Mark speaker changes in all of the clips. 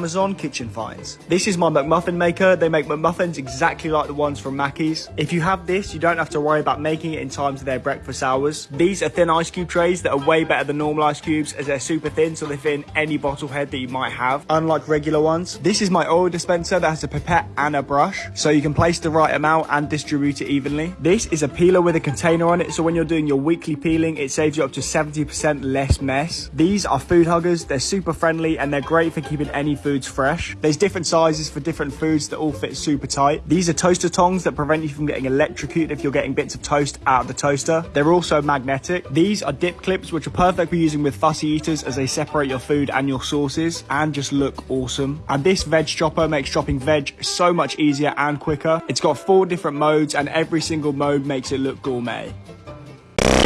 Speaker 1: Amazon Kitchen Finds. This is my McMuffin maker. They make McMuffins exactly like the ones from Mackey's. If you have this, you don't have to worry about making it in time to their breakfast hours. These are thin ice cube trays that are way better than normal ice cubes as they're super thin so they fit in any bottle head that you might have, unlike regular ones. This is my oil dispenser that has a pipette and a brush so you can place the right amount and distribute it evenly. This is a peeler with a container on it so when you're doing your weekly peeling it saves you up to 70% less mess. These are food huggers. They're super friendly and they're great for keeping any foods fresh. There's different sizes for different foods that all fit super tight. These are toaster tongs that prevent you from getting electrocuted if you're getting bits of toast out of the toaster. They're also magnetic. These are dip clips which are perfect for using with fussy eaters as they separate your food and your sauces and just look awesome. And this veg chopper makes chopping veg so much easier and quicker. It's got four different modes and every single mode makes it look gourmet.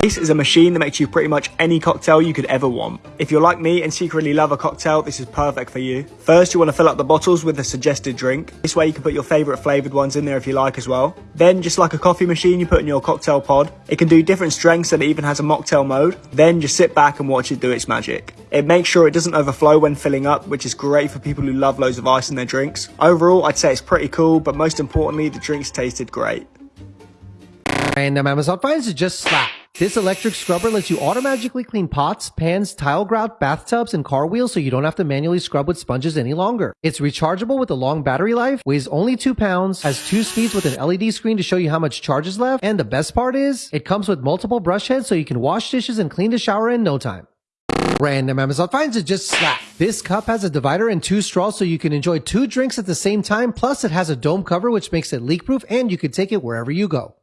Speaker 1: This is a machine that makes you pretty much any cocktail you could ever want. If you're like me and secretly love a cocktail, this is perfect for you. First, you want to fill up the bottles with the suggested drink. This way you can put your favorite flavored ones in there if you like as well. Then, just like a coffee machine, you put in your cocktail pod. It can do different strengths and it even has a mocktail mode. Then just sit back and watch it do its magic. It makes sure it doesn't overflow when filling up, which is great for people who love loads of ice in their drinks. Overall, I'd say it's pretty cool, but most importantly, the drinks tasted great.
Speaker 2: Random Amazon finds it just slap. This electric scrubber lets you automatically clean pots, pans, tile grout, bathtubs, and car wheels so you don't have to manually scrub with sponges any longer. It's rechargeable with a long battery life, weighs only 2 pounds, has two speeds with an LED screen to show you how much charge is left, and the best part is, it comes with multiple brush heads so you can wash dishes and clean the shower in no time. Random Amazon finds it just slap. This cup has a divider and two straws so you can enjoy two drinks at the same time, plus it has a dome cover which makes it leak proof and you can take it wherever you go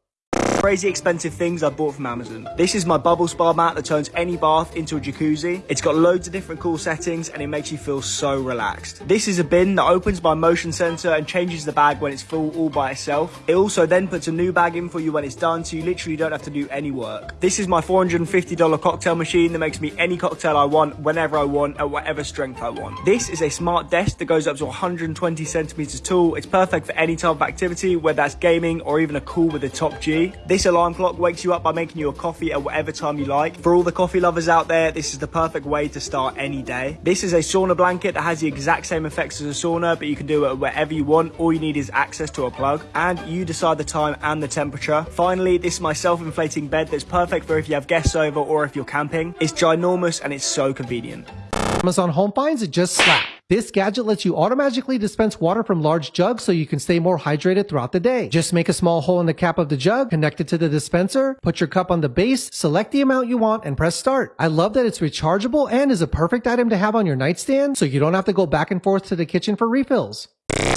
Speaker 1: crazy expensive things I bought from Amazon. This is my bubble spa mat that turns any bath into a jacuzzi. It's got loads of different cool settings and it makes you feel so relaxed. This is a bin that opens by motion sensor and changes the bag when it's full all by itself. It also then puts a new bag in for you when it's done so you literally don't have to do any work. This is my $450 cocktail machine that makes me any cocktail I want whenever I want at whatever strength I want. This is a smart desk that goes up to 120 centimeters tall. It's perfect for any type of activity, whether that's gaming or even a call with a top G. This alarm clock wakes you up by making you a coffee at whatever time you like. For all the coffee lovers out there, this is the perfect way to start any day. This is a sauna blanket that has the exact same effects as a sauna, but you can do it wherever you want. All you need is access to a plug and you decide the time and the temperature. Finally, this is my self-inflating bed that's perfect for if you have guests over or if you're camping. It's ginormous and it's so convenient.
Speaker 2: Amazon Home finds it just slap. This gadget lets you automatically dispense water from large jugs so you can stay more hydrated throughout the day. Just make a small hole in the cap of the jug, connect it to the dispenser, put your cup on the base, select the amount you want, and press start. I love that it's rechargeable and is a perfect item to have on your nightstand so you don't have to go back and forth to the kitchen for refills.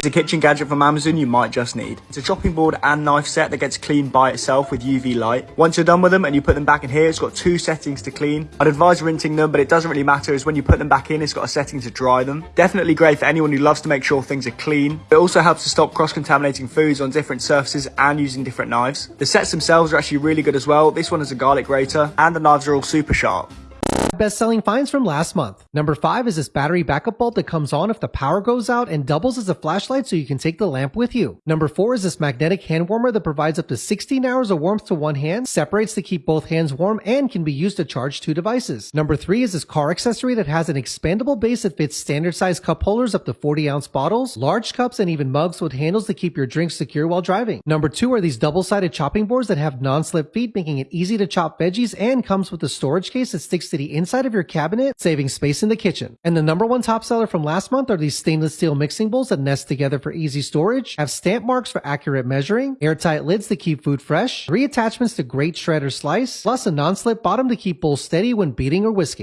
Speaker 1: It's a kitchen gadget from Amazon you might just need. It's a chopping board and knife set that gets cleaned by itself with UV light. Once you're done with them and you put them back in here, it's got two settings to clean. I'd advise rinsing them, but it doesn't really matter as when you put them back in, it's got a setting to dry them. Definitely great for anyone who loves to make sure things are clean. It also helps to stop cross-contaminating foods on different surfaces and using different knives. The sets themselves are actually really good as well. This one has a garlic grater and the knives are all super sharp
Speaker 2: best-selling finds from last month. Number five is this battery backup bulb that comes on if the power goes out and doubles as a flashlight so you can take the lamp with you. Number four is this magnetic hand warmer that provides up to 16 hours of warmth to one hand, separates to keep both hands warm, and can be used to charge two devices. Number three is this car accessory that has an expandable base that fits standard size cup holders up to 40 ounce bottles, large cups, and even mugs with handles to keep your drinks secure while driving. Number two are these double-sided chopping boards that have non-slip feet, making it easy to chop veggies and comes with a storage case that sticks to the inside inside of your cabinet, saving space in the kitchen. And the number one top seller from last month are these stainless steel mixing bowls that nest together for easy storage, have stamp marks for accurate measuring, airtight lids to keep food fresh, three attachments to grate shred or slice, plus a non-slip bottom to keep bowls steady when beating or whisking.